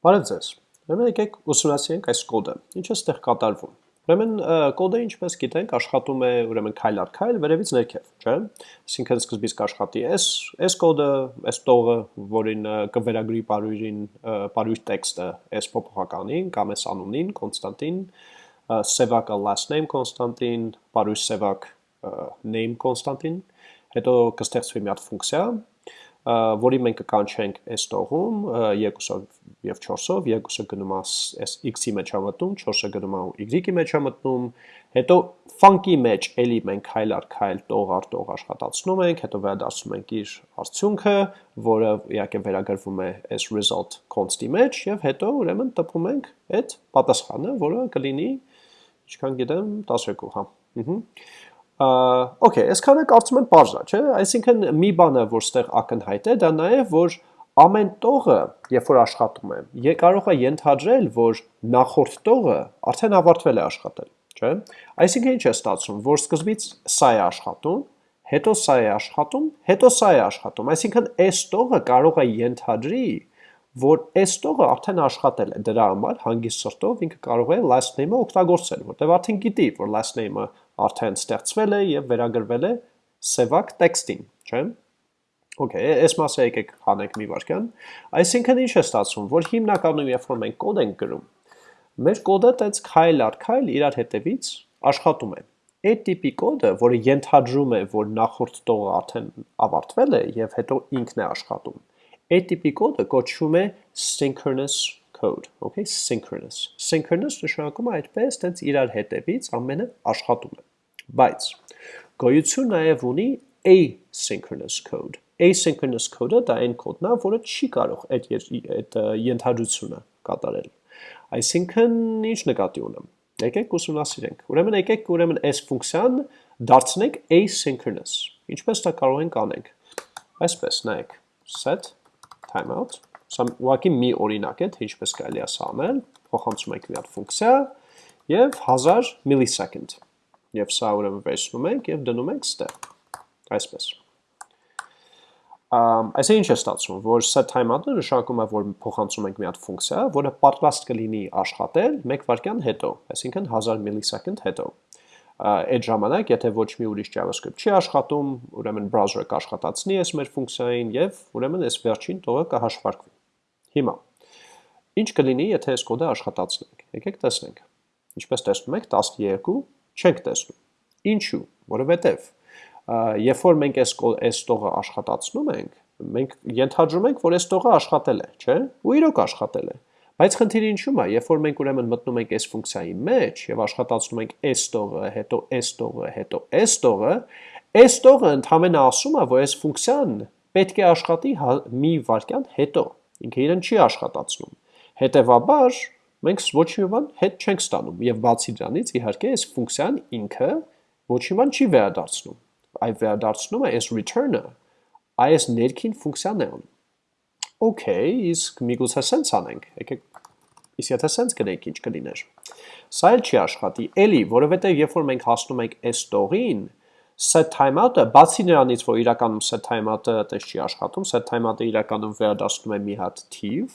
Բարև ձեզ։ Ուրեմն եկեք ուսումնասիրենք այս կոդը։ Ինչ է ստեղ կատարվում։ Ուրեմն կոդը ինչպես գիտենք աշխատում է ուրեմն քայլ առ քայլ վերևից ներքև, չէ՞։ Այսինքն սկզբից կաշխատի այս այս կոդը, այս տողը, որին կվերագրի բարույրին բարույր տեքստը այս փոփոխականին կամ այս անունին, կոնստանտին, սևակը last name կոնստանտին, բարույր սևակ name կոնստանտին, հետո կստեղծվի մի հատ ֆունկցիա, որի մենք կկանչենք այս տողում 2-ով եւ 4-ով, 2-ը գնում այս x-ի մեջ է մտնում, 4-ը գնում y-ի մեջ է մտնում, հետո funky մեջ էլի մենք քայլ առ քայլ տող առ տող աշխատացնում ենք, հետո վերադասում ենք իր արդյունքը, որը իհարկե վերագրվում է այս result const-ի մեջ եւ հետո ուրեմն տպում ենք այդ պատասխանը, որը կլինի, ինչքան գիտեմ, 12, հա։ Ահա Okay, այսքանը կարծում եմ པարզ է, չէ՞։ Այսինքն մի բանը, որ ստեղ ակնհայտ է, դա նաև որ ամեն տողը, երբ որ աշխատում է, կարող է ենթադրել, որ նախորդ տողը արդեն ավարտվել է աշխատել, չէ՞։ Այսինքն ինչ է ստացվում, որ սկզբից սա է աշխատում, հետո սա է աշխատում, հետո սա է աշխատում։ Այսինքն այս տողը կարող է ենթադրի, որ այս տողը արդեն աշխատել է, դրա համար հանգիստ սրտով ինքը կարող է last name-ը օգտագործել, որտեղ արդեն գիտի, որ last name-ը արդեն ստեղծվել է եւ վերագրվել է սևակ տեքստին, չէ՞։ Okay, այս մասը եկեք հանենք մի վարքյան։ Այսինքն ինչ է ստացվում, որ հիմնականում երբ որ մենք կոդ ենք գրում, մեր կոդը տենց քայլ առ քայլ իրար հետևից աշխատում է։ Այդ տիպի կոդը, որը ենթադրում է, որ նախորդ տողը արդեն ավարտվել է եւ հետո ինքն է աշխատում, այդ տիպի կոդը կոչվում է synchronous code, okay, synchronous։ Synchronous նշանակում է այդպես, տենց իրար հետևից ամենը աշխատում է բայց գոյություն նաև ունի asynchronous code։ Asynchronous code-ը դա այն կոդն է, որը չի կարող այդ այդ ենթադրությունը կատարել։ Այսինքն ինչ նկատի ունեմ։ Եկեք ուսումնասիրենք։ Ուրեմն եկեք ուրեմն այս ֆունկցիան դարձնենք asynchronous։ Ինչպես դա կարող ենք անենք։ Այսպես, նայեք, set timeout Սա ուղղակի մի օրինակ է, թե ինչպես կարելի է սա անել։ Փոխանցում ենք մի հատ ֆունկցիա եւ 1000 millisecond Եվ սա ուրեմն վերցնում ենք եւ դնում ենք ստեղ։ Այսպես։ Այսինքն ինչ է ստացվում, որ set timeout-ը նշանակում է, որ փոխանցում ենք մի հատ ֆունկցիա, որը պատրաստ կլինի աշխատել 1 վայրկյան հետո, այսինքն 1000 millisecond հետո։ Այդ ժամանակ, եթե ոչ մի ուրիշ JavaScript չի աշխատում, ուրեմն browser-ը կաշխատացնի այս մեր ֆունկցիային եւ ուրեմն այս վերջին տողը կհաշվարկվի։ Հիմա ինչ կլինի, եթե այս կոդը աշխատացնենք։ Եկեք տեսնենք։ Ինչպես տեսնում եք, 12 չենք տեսնում։ Ինչու՞։ Որովհետև երբ որ մենք այս այս տողը աշխատացնում ենք, մենք ենթադրում ենք, որ այս տողը աշխատել է, չէ՞։ Ու իրոք աշխատել է։ Բայց խնդիրը ինչու՞մ է, երբ որ մենք ուրեմն մտնում ենք այս ֆունկցիայի մեջ եւ աշխատացնում ենք այս տողը, հետո այս տողը, հետո այս տողը, այս տողը ընդհանրապես ասում է, որ այս ֆունկցիան պետք է աշխատի հա, մի վայրկյան հետո։ Ինքը իրեն չի աշխատացնում։ Հետևաբար մենք ոչ մի բան հետ չենք ստանում եւ բացի դրանից իհարկե այս ֆունկցիան ինքը ոչ մի բան չի վերադարձնում այ վերադարձնում է այս return-ը այս ներքին ֆունկցիան է անում okay իսկ միգուցե sense անենք եկեք իսկ եթե sense գնենք ինչ կլիներ սա էլ չի աշխատի էլի որովհետեւ երբ որ մենք հասնում ենք այս տողին set timeout-ը բացի նրանից որ իրականում set timeout-ը այդպես չի աշխատում set timeout-ը իրականում վերադառնում է մի հատ թիվ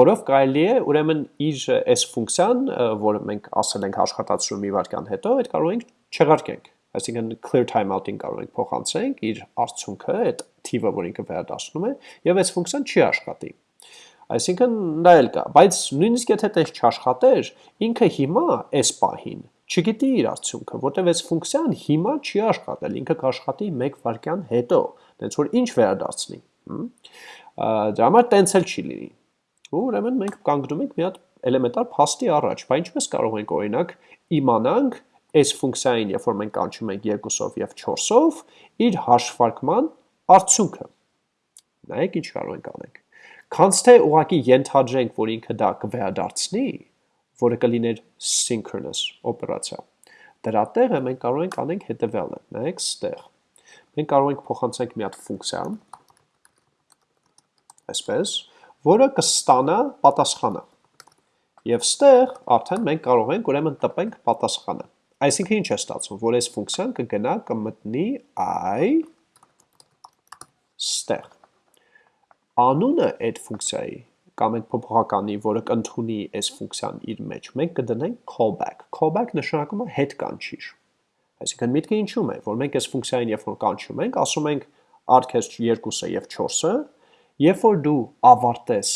որով կարելի է ուրեմն իր այս ֆունկցիան, որը մենք ասել ենք աշխատացնում մի վարքան հետո, այդ կարող ենք չեղարկենք։ Այսինքն clear timeout-ին կարող ենք փոխանցենք իր արդյունքը, այդ թիվը, որ ինքը վերադասնում է, եւ այս ֆունկցիան չի աշխատի։ Այսինքն դա էլ կա, բայց նույնիսկ եթե տես չաշխատեր, ինքը հիմա այս պահին չգիտի իր արդյունքը, որտեվ այս ֆունկցիան հիմա չի աշխատել, ինքը կաշխատի 1 վայրկյան հետո, դենց որ ինչ վերադարձնի։ Դրա համար տենց էլ չի լինի։ Ու ուրեմն մենք կանգնում ենք մի հատ էլեմենտար փաստի առաջ, բայց ինչպես կարող ենք օրինակ իմանանք այս ֆունկցիային, երբ որ մենք կանչում ենք 2-ով եւ 4-ով, իր հաշվարկման արդյունքը։ Նայեք ինչ կարող ենք անենք։ Քանց թե ուղակի ենթադրենք, որ ինքը դա կվերադարձնի, որը կլիներ synchronous օպերացիա։ Դրա տեղը մենք կարող ենք անենք հետևյալը։ Նայեք ստեղ։ Մենք կարող ենք փոխանցենք մի հատ ֆունկցիա, այսպես, որը կստանա պատասխանը։ Եվ ստեղ արդեն մենք կարող ենք ուրեմն տպենք պատասխանը։ Այսինքն ինչ է ստացվում, որ այս ֆունկցիան կգնա կմտնի i ստեղ։ Անունը այդ ֆունկցիայի կամ այդ փոփոխականի, որը կընդունի այս ֆունկցիան իր մեջ, մենք կդնենք callback։ Callback նշանակում է հետ կանչիր։ Այսինքն միտքը ինչու՞մ է, որ մենք այս ֆունկցիային երբ որ կանչում ենք, ասում ենք արկես 2-ը եւ 4-ը, երբ որ դու ավարտես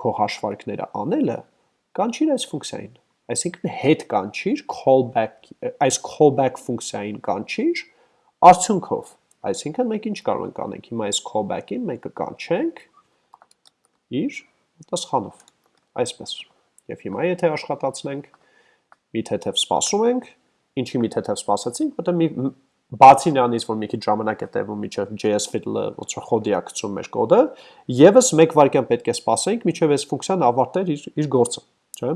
քո հաշվարկները անելը, կանչիր այս ֆունկցիային։ Այսինքն հետ կանչիր callback այս callback ֆունկցիային կանչիր արդյունքով Այսինքն մենք ինչ կարող ենք անենք, հիմա այս callback-ին մենք կկանչենք իր պատասխանով, այսպես։ Եվ հիմա եթե աշխատացնենք, մի թեթև սպասում ենք, ինչի մի թեթև սպասեցինք, որտեղ մի բացի նրանից, որ մի քիչ ժամանակ է տևում միջև JS fiddle-ը որ խոդի ակցում մեր կոդը, եւս 1 վայրկյան պետք է սպասենք, միջև այս ֆունկցիան ավարտեր իր իր գործը, չէ՞։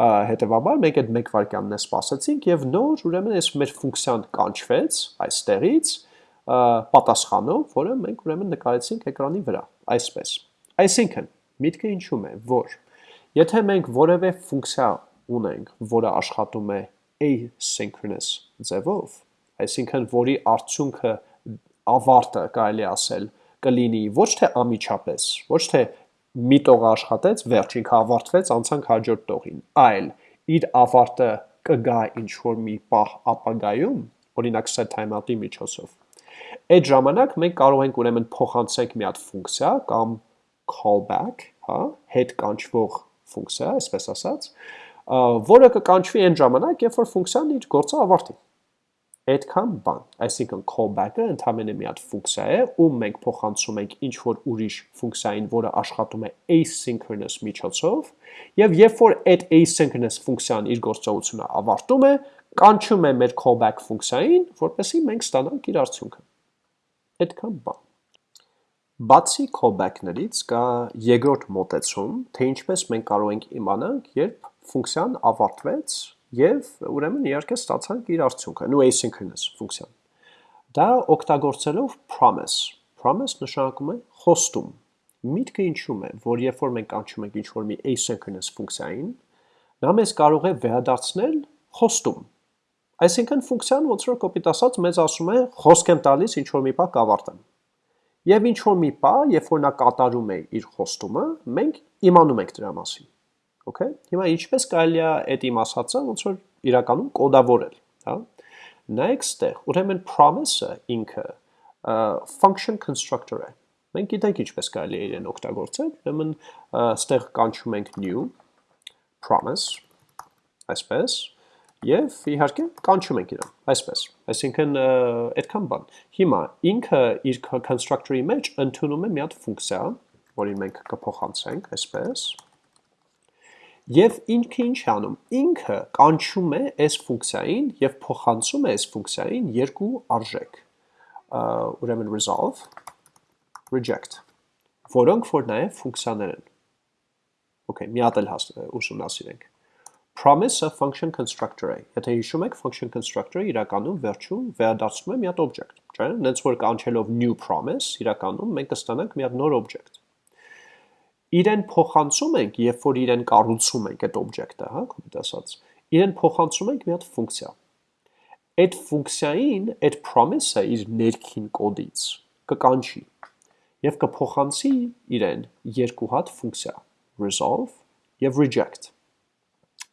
Հետևաբար մենք այդ 1 վայրկյանն է սպասեցինք եւ նոր ուրեմն այս մեր ֆունկցիան կանչվեց այստեղից, պատասխանով, որը մենք ուրեմն նկարեցինք էկրանի վրա, այսպես։ Այսինքն, միտքը ինչու՞մ է, որ եթե մենք որևէ ֆունկցիա ունենք, որը աշխատում է asynchronous ձևով, այսինքն որի արդյունքը ավարտը կարելի ասել կլինի ոչ թե ամիջապես, ոչ թե մի տող աշխատեց, վերջին ավարտվեց, անցանք հաջորդ տողին, այլ իր ավարտը կգա ինչ որ մի պահ ապագայում, օրինակ set timeout-ի միջոցով Այդ ժամանակ մենք կարող ենք ուրեմն փոխանցենք մի հատ ֆունկցիա կամ callback, հա, հետ կանչվող ֆունկցիա, այսպես ասած, որը կկանչվի այն ժամանակ, երբ որ ֆունկցիան իր գործը ավարտի։ Այդքան բան, այսինքն callback-ը ընդհանրապես մի հատ ֆունկցիա է, ում մենք փոխանցում ենք ինչ որ ուրիշ ֆունկցիային, որը աշխատում է asynchronous միջոցով, եւ երբ որ այդ asynchronous ֆունկցիան իր գործողությունը ավարտում է, կանչում է մեր callback ֆունկցիային, որպեսզի մենք ստանանք իր արդյունքը այդքան բան։ Բացի callback-ներից կա երկրորդ մոտեցում, թե ինչպես մենք կարող ենք իմանանք, երբ ֆունկցիան ավարտվեց եւ ուրեմն իհարկե ստացանք իր արդյունքը, նու asynchronous ֆունկցիան։ Դա օգտագործելով promise։ Promise նշանակում է խոստում։ Միտքը ինչու՞մ է, որ երբ որ մենք անցում ենք ինչ-որ մի asynchronous ֆունկցիային, նա մեզ կարող է վերադարձնել խոստում, Այսինքն ֆունկցիան ոնց որ կոպիտ ասած մեզ ասում է խոսք եմ տալիս ինչ որ մի բան կավարտեմ։ Եվ ինչ որ մի բան, երբ որ նա կատարում է իր խոստումը, մենք իմանում ենք դրա մասին։ Okay։ Հիմա ինչպես կարելի է այդ իմ ասածը ոնց որ իրականում կոդավորել, հա։ Նայեք ստեղ, ուրեմն promise-ը ինքը function constructor է։ Մենք գիտենք ինչպես կարելի է իրեն օգտագործել, ուրեմն ստեղ կանչում ենք new promise այսպես Եվ իհարկե կանչում ենք իրան, այսպես։ Այսինքն այդքան բան։ Հիմա ինքը իր constructor-ի մեջ ընդունում է մի հատ ֆունկցիա, որին մենք կփոխանցենք, այսպես։ Եվ ինքը ինչ անում։ Ինքը կանչում է այս ֆունկցիային եւ փոխանցում է այս ֆունկցիային երկու արժեք։ Ուրեմն resolve, reject, որոնք որ նաեւ ֆունկցիաներ են։ Okay, մի հատ էլ ուսումնասիրենք promise-ը function constructor է։ Եթե հիշում եք, function constructor-ը իրականում վերջում վերադարձնում է մի հատ object, չէ՞։ Նենց որ կանչելով new promise, իրականում մենք կստանանք մի հատ նոր object։ Իրեն փոխանցում ենք, երբ որ իրեն կառուցում ենք այդ object-ը, հա, կոպիտ ասած։ Իրեն փոխանցում ենք մի հատ ֆունկցիա։ Այդ ֆունկցիային այդ promise-ը իր ներքին կոդից կկանչի եւ կփոխանցի իրեն երկու հատ ֆունկցիա՝ resolve եւ reject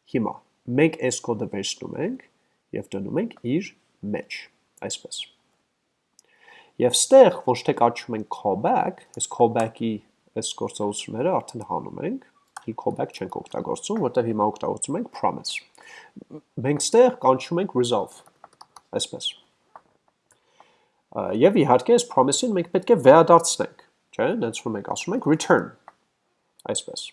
Հիմա մենք այս կոդը վերցնում ենք եւ դնում ենք իր մեջ, այսպես։ Եվ ստեղ ոչ թե կաչում ենք callback, այս callback-ի այս գործողությունները արդեն հանում ենք, ի callback չենք օգտագործում, որտեղ հիմա օգտագործում ենք promise։ Մենք ստեղ կանչում ենք resolve, այսպես։ Եվ իհարկե այս promise-ին մենք պետք է վերադարձնենք, չէ՞, դից որ մենք ասում ենք return, այսպես։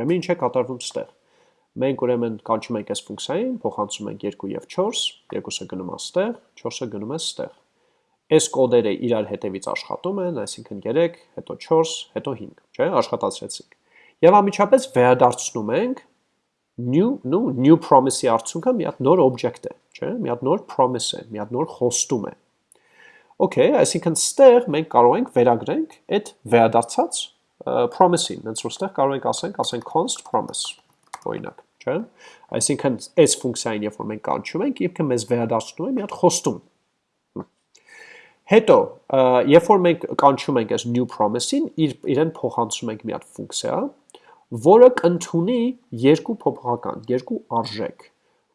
Ուրեմն ինչ է կատարվում ստեղ։ Մենք ուրեմն կանչում ենք այս ֆունկցիային, փոխանցում ենք 2 եւ 4, 2-ը գնում է ստեղ, 4-ը գնում է ստեղ։ Այս կոդերը իրար հետևից աշխատում են, այսինքն 3, հետո 4, հետո 5, չէ՞, աշխատացրեցինք։ Եվ ամիջապես վերադարձնում ենք new նու new promise-ի արդյունքը մի հատ նոր object է, չէ՞, մի հատ նոր promise է, մի հատ նոր խոստում է։ Okay, այսինքն ստեղ մենք կարող ենք վերագրենք այդ վերադարձած promise-ին, հենց որ ստեղ կարող ենք ասենք, ասենք const promise, օրինակ, չէ՞։ Այսինքն այս ֆունկցիային, երբ որ մենք կանչում ենք, իբրև մեզ վերադարձնում է մի հատ խոստում։ Հետո, երբ որ մենք կանչում ենք այս new promise-ին, իր իրեն փոխանցում ենք մի հատ ֆունկցիա, որը կընդունի երկու փոփոխական, երկու արժեք՝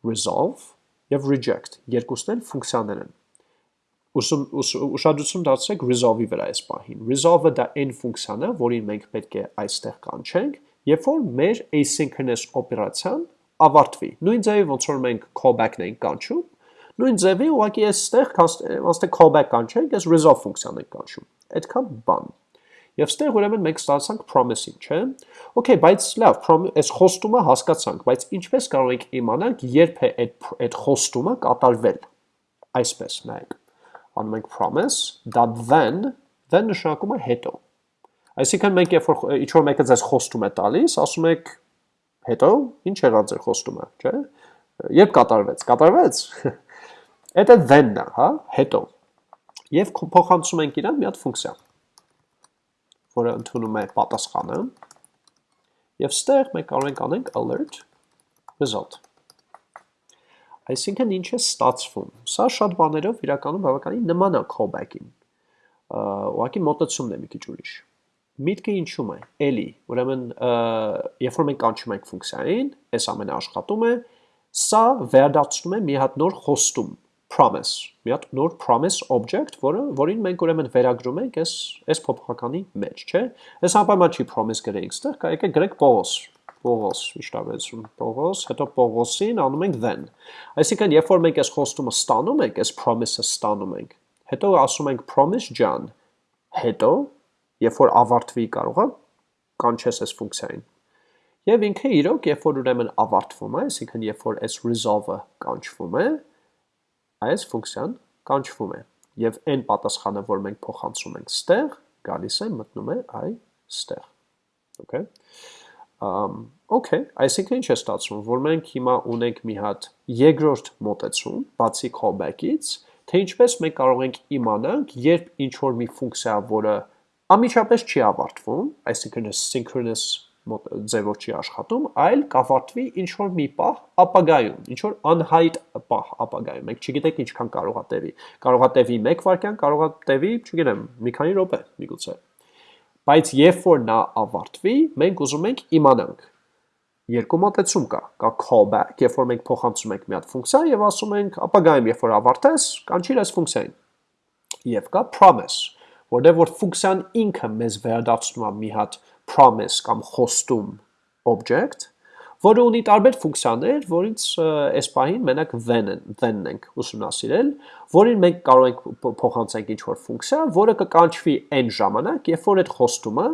resolve եւ reject, երկուսն էլ ֆունկցիաներ են։ Ուսում ուշադրություն դարձրեք resolve-ի վրա այս պահին։ Resolve-ը դա այն ֆունկցիան է, որին մենք պետք է այստեղ կանչենք, երբ որ մեր asynchronous օպերացիան ավարտվի։ Նույն ձևի ոնց որ մենք callback-ն ենք կանչում, Նույն ձևի ուղղակի այստեղ ոնց callback կանչենք, այս resolve ֆունկցիան ենք կանչում։ Այդքան բան։ Եվ ստեղ ուրեմն մենք ստացանք promise-ին, չէ՞։ Okay, բայց լավ, այս խոստումը հասկացանք, բայց ինչպես կարող ենք իմանալ, երբ է այդ այդ խոստումը կատարվել։ Այսպես, նայեք։ Անում ենք promise, դա then, then նշանակում է հետո։ Այսինքն մենք երբ որ ինչ որ մեկը ձեզ խոստում է տալիս, ասում եք հետո ինչ եղավ ձեր խոստումը, չէ՞։ Երբ կատարվեց, կատարվեց։ Դա then-ն է, հա, հետո։ Եվ փոխանցում ենք իրան մի հատ ֆունկցիա, որը ընդունում է պատասխանը։ Եվ ստեղ մենք կարող ենք անենք alert result։ Այսինքն ինչ է ստացվում։ Սա շատ բաներով իրականում բավականին նման է callback-ին։ Ուղղակի մոտեցումն է մի քիչ ուրիշ։ Միտքը ինչու՞մ է։ Էլի, ուրեմն երբ որ մենք կանչում ենք ֆունկցիային, այս ամենը աշխատում է, սա վերադարձնում է մի հատ նոր խոստում promise, մի հատ նոր promise object, որը որին մենք ուրեմն վերագրում ենք այս այս փոփոխականի մեջ, չէ՞։ Այս անպայման չի promise գրեինք ստեղ, կա եկեք գրենք Պողոս, Պողոս, ի՞նչ ավելցում, Պողոս, հետո Պողոսին անում ենք then։ Այսինքն, երբ որ մենք այս խոստումը ստանում ենք, այս promise-ը ստանում ենք, հետո ասում ենք promise ջան, հետո երբ որ ավարտվի կարողա կանչես այս ֆունկցիային։ Եվ ինքը իրոք, երբ որ ուրեմն ավարտվում է, այսինքն երբ որ այս resolve-ը կանչվում է, այս ֆունկցիան կանչվում է եւ այն պատասխանը, որ մենք փոխանցում ենք ստեղ, գալիս է մտնում է այստեղ։ Okay։ okay, այսինքն ինչ է ստացվում, որ մենք հիմա ունենք մի հատ երկրորդ մոտեցում, բացի callback-ից, թե ինչպես մենք կարող ենք իմանանք, երբ ինչ որ մի ֆունկցիա, որը ամիջապես չի ավարտվում, այսինքն synchronous ձևով չի աշխատում, այլ կավարտվի ինչ որ մի պահ ապագայում, ինչ որ անհայտ պահ ապագայում։ Մենք չգիտենք ինչքան կարողա տևի։ Կարողա տևի 1 վայրկյան, կարողա տևի, չգիտեմ, մի քանի րոպե, միգուցե։ Բայց երբ որ նա ավարտվի, մենք ուզում ենք իմանանք։ Երկու մոտեցում կա։ Կա callback, երբ որ մենք փոխանցում ենք մի հատ ֆունկցիա եւ ասում ենք ապագայում, երբ որ ավարտես, կանչիր այս ֆունկցիային։ Եվ կա promise, որտեղ որ ֆունկցիան ինքը մեզ վերադարձնում է մի հատ promise կամ խոստում object, որը ունի տարբեր ֆունկցիաներ, որից այս պահին մենակ then-ն then ենք ուսումնասիրել, որին մենք կարող ենք փոխանցենք ինչ-որ ֆունկցիա, որը կկանչվի այն ժամանակ, երբ որ այդ խոստումը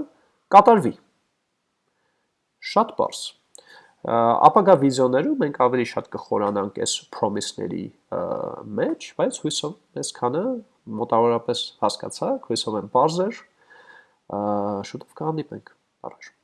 կատարվի։ Շատ բարձ։ Ապագա վիդեոներում մենք ավելի շատ կխորանանք այս promise-ների մեջ, բայց հույսով այսքանը մոտավորապես հասկացաք, հույսով եմ բարձր, շուտով կհանդիպենք։ Առաջ